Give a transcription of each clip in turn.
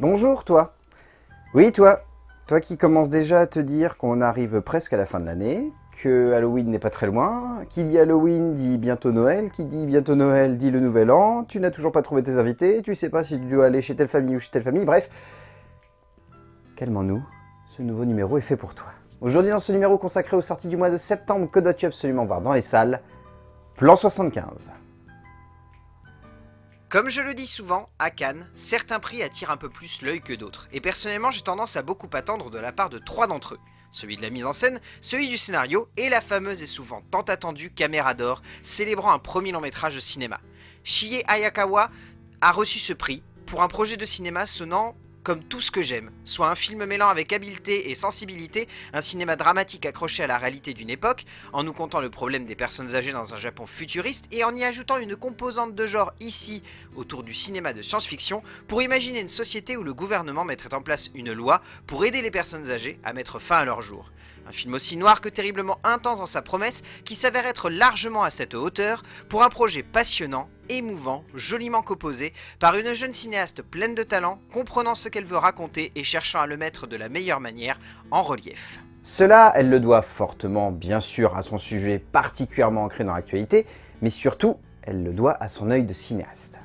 Bonjour toi Oui toi Toi qui commences déjà à te dire qu'on arrive presque à la fin de l'année, que Halloween n'est pas très loin, qui dit Halloween dit bientôt Noël, qui dit bientôt Noël dit le Nouvel An, tu n'as toujours pas trouvé tes invités, tu sais pas si tu dois aller chez telle famille ou chez telle famille, bref. Calmons-nous, ce nouveau numéro est fait pour toi. Aujourd'hui dans ce numéro consacré aux sorties du mois de septembre, que dois-tu absolument voir dans les salles? Plan 75 comme je le dis souvent, à Cannes, certains prix attirent un peu plus l'œil que d'autres, et personnellement j'ai tendance à beaucoup attendre de la part de trois d'entre eux. Celui de la mise en scène, celui du scénario, et la fameuse et souvent tant attendue Caméra d'or, célébrant un premier long métrage de cinéma. Shie Ayakawa a reçu ce prix pour un projet de cinéma sonnant comme tout ce que j'aime, soit un film mêlant avec habileté et sensibilité un cinéma dramatique accroché à la réalité d'une époque, en nous comptant le problème des personnes âgées dans un Japon futuriste et en y ajoutant une composante de genre ici, autour du cinéma de science-fiction, pour imaginer une société où le gouvernement mettrait en place une loi pour aider les personnes âgées à mettre fin à leur jour. Un film aussi noir que terriblement intense dans sa promesse, qui s'avère être largement à cette hauteur, pour un projet passionnant, émouvant, joliment composé, par une jeune cinéaste pleine de talent, comprenant ce qu'elle veut raconter et cherchant à le mettre de la meilleure manière en relief. Cela, elle le doit fortement, bien sûr, à son sujet particulièrement ancré dans l'actualité, mais surtout, elle le doit à son œil de cinéaste.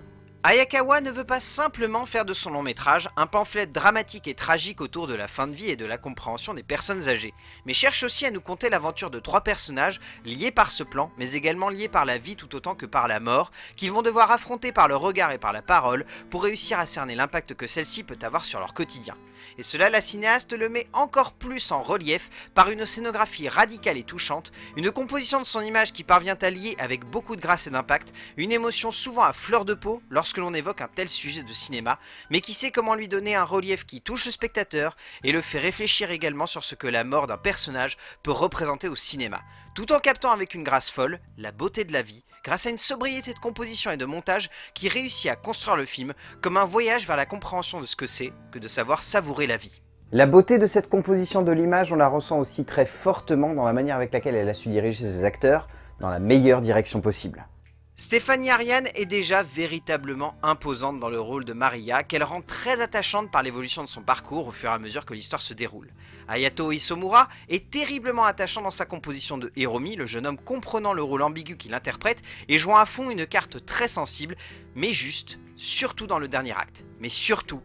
Ayakawa ne veut pas simplement faire de son long métrage un pamphlet dramatique et tragique autour de la fin de vie et de la compréhension des personnes âgées, mais cherche aussi à nous conter l'aventure de trois personnages liés par ce plan, mais également liés par la vie tout autant que par la mort, qu'ils vont devoir affronter par le regard et par la parole pour réussir à cerner l'impact que celle-ci peut avoir sur leur quotidien. Et cela, la cinéaste le met encore plus en relief par une scénographie radicale et touchante, une composition de son image qui parvient à lier avec beaucoup de grâce et d'impact, une émotion souvent à fleur de peau lorsque l'on évoque un tel sujet de cinéma, mais qui sait comment lui donner un relief qui touche le spectateur et le fait réfléchir également sur ce que la mort d'un personnage peut représenter au cinéma, tout en captant avec une grâce folle la beauté de la vie, grâce à une sobriété de composition et de montage qui réussit à construire le film comme un voyage vers la compréhension de ce que c'est que de savoir savourer la vie. La beauté de cette composition de l'image, on la ressent aussi très fortement dans la manière avec laquelle elle a su diriger ses acteurs dans la meilleure direction possible. Stéphanie Ariane est déjà véritablement imposante dans le rôle de Maria, qu'elle rend très attachante par l'évolution de son parcours au fur et à mesure que l'histoire se déroule. Ayato Isomura est terriblement attachant dans sa composition de Hiromi, le jeune homme comprenant le rôle ambigu qu'il interprète et jouant à fond une carte très sensible, mais juste, surtout dans le dernier acte. Mais surtout,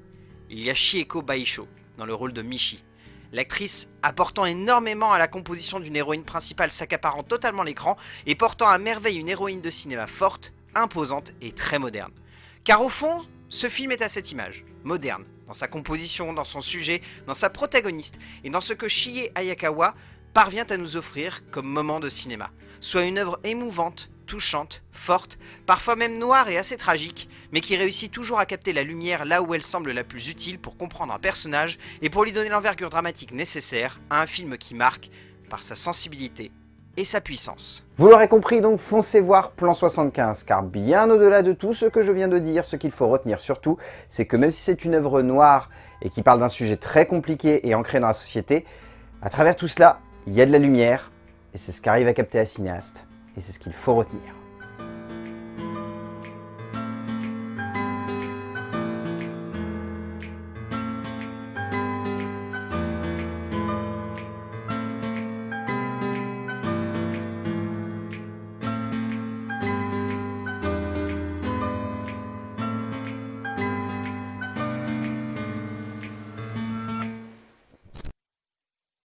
il y a Shieko Baisho dans le rôle de Michi, L'actrice apportant énormément à la composition d'une héroïne principale s'accaparant totalement l'écran et portant à merveille une héroïne de cinéma forte, imposante et très moderne. Car au fond, ce film est à cette image, moderne, dans sa composition, dans son sujet, dans sa protagoniste et dans ce que Shie Ayakawa parvient à nous offrir comme moment de cinéma. Soit une œuvre émouvante, touchante, forte, parfois même noire et assez tragique, mais qui réussit toujours à capter la lumière là où elle semble la plus utile pour comprendre un personnage et pour lui donner l'envergure dramatique nécessaire à un film qui marque par sa sensibilité et sa puissance. Vous l'aurez compris, donc foncez voir Plan 75, car bien au-delà de tout ce que je viens de dire, ce qu'il faut retenir surtout, c'est que même si c'est une œuvre noire et qui parle d'un sujet très compliqué et ancré dans la société, à travers tout cela, il y a de la lumière, et c'est ce qu'arrive à capter la cinéaste, et c'est ce qu'il faut retenir.